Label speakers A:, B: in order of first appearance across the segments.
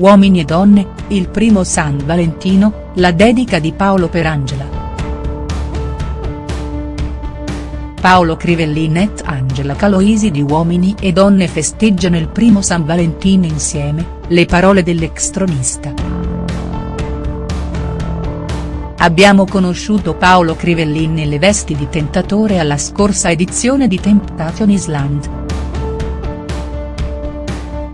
A: Uomini e donne, il primo San Valentino, la dedica di Paolo per Angela. Paolo Crivellin et Angela Caloisi di Uomini e Donne festeggiano il primo San Valentino insieme, le parole dell'ex tronista. Abbiamo conosciuto Paolo Crivellin nelle vesti di tentatore alla scorsa edizione di Temptation Island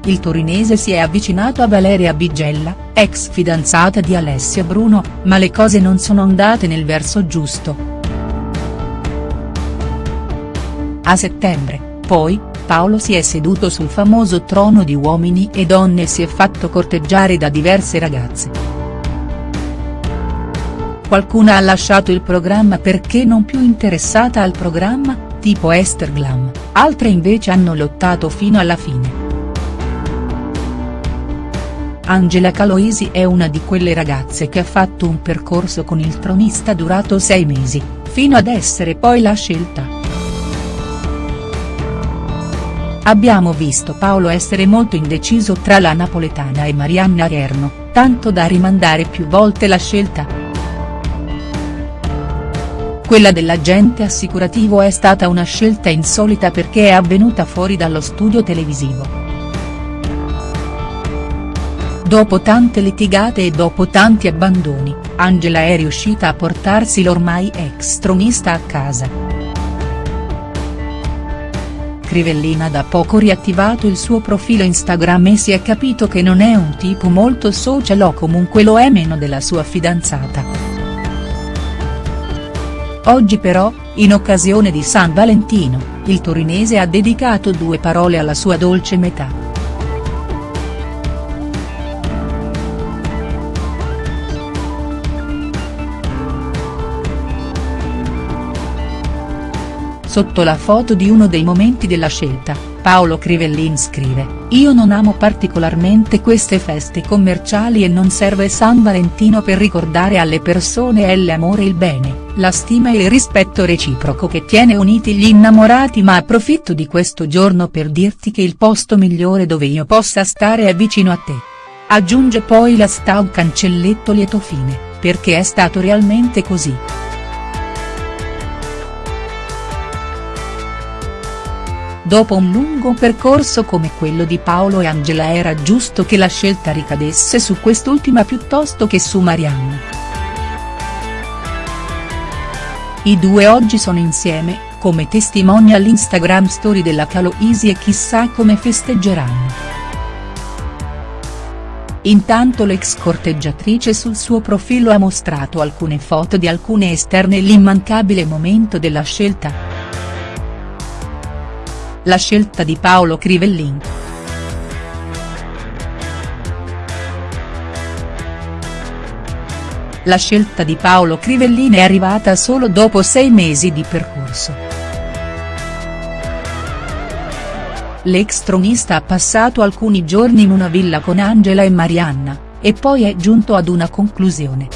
A: il torinese si è avvicinato a Valeria Bigella, ex fidanzata di Alessia Bruno, ma le cose non sono andate nel verso giusto. A settembre, poi, Paolo si è seduto sul famoso trono di uomini e donne e si è fatto corteggiare da diverse ragazze. Qualcuna ha lasciato il programma perché non più interessata al programma, tipo Esther Glam, altre invece hanno lottato fino alla fine. Angela Caloisi è una di quelle ragazze che ha fatto un percorso con il tronista durato sei mesi, fino ad essere poi la scelta. Abbiamo visto Paolo essere molto indeciso tra la napoletana e Marianna Rierno, tanto da rimandare più volte la scelta. Quella dell'agente assicurativo è stata una scelta insolita perché è avvenuta fuori dallo studio televisivo. Dopo tante litigate e dopo tanti abbandoni, Angela è riuscita a portarsi l'ormai ex tronista a casa. Crivellina ha da poco riattivato il suo profilo Instagram e si è capito che non è un tipo molto social o comunque lo è meno della sua fidanzata. Oggi però, in occasione di San Valentino, il torinese ha dedicato due parole alla sua dolce metà. Sotto la foto di uno dei momenti della scelta, Paolo Crivellin scrive, Io non amo particolarmente queste feste commerciali e non serve San Valentino per ricordare alle persone l'amore il bene, la stima e il rispetto reciproco che tiene uniti gli innamorati ma approfitto di questo giorno per dirti che il posto migliore dove io possa stare è vicino a te. Aggiunge poi la sta un cancelletto lieto fine, perché è stato realmente così. Dopo un lungo percorso come quello di Paolo e Angela era giusto che la scelta ricadesse su quest'ultima piuttosto che su Marianna. I due oggi sono insieme, come testimonia l'Instagram story della Caloisi e chissà come festeggeranno. Intanto l'ex corteggiatrice sul suo profilo ha mostrato alcune foto di alcune esterne e l'immancabile momento della scelta la scelta di Paolo Crivellin. La scelta di Paolo Crivellin è arrivata solo dopo sei mesi di percorso. L'ex tronista ha passato alcuni giorni in una villa con Angela e Marianna, e poi è giunto ad una conclusione.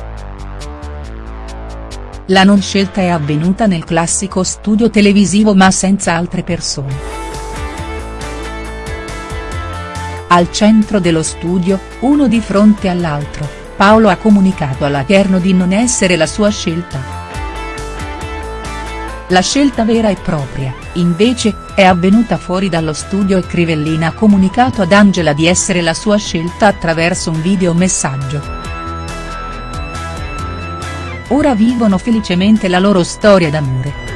A: La non scelta è avvenuta nel classico studio televisivo ma senza altre persone. Al centro dello studio, uno di fronte all'altro, Paolo ha comunicato alla Cherno di non essere la sua scelta. La scelta vera e propria, invece, è avvenuta fuori dallo studio e Crivellina ha comunicato ad Angela di essere la sua scelta attraverso un videomessaggio. Ora vivono felicemente la loro storia d'amore.